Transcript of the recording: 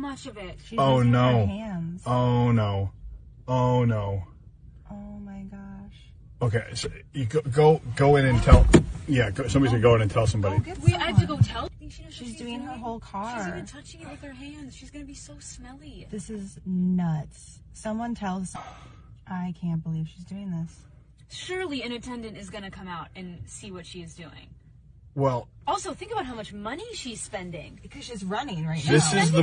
much of it. She's Oh, no. Hands. Oh no. Oh no. Oh my gosh. Okay, so you go go, go in and tell. Yeah, go, somebody's gonna go in and tell somebody. Oh, we I have to go tell. She she's, She's doing her whole car. She's even touching it with her hands. She's gonna be so smelly. This is nuts. Someone tells. I can't believe she's doing this. Surely an attendant is gonna come out and see what she is doing. Well, Also, think about how much money she's spending. Because she's running right This now. is the-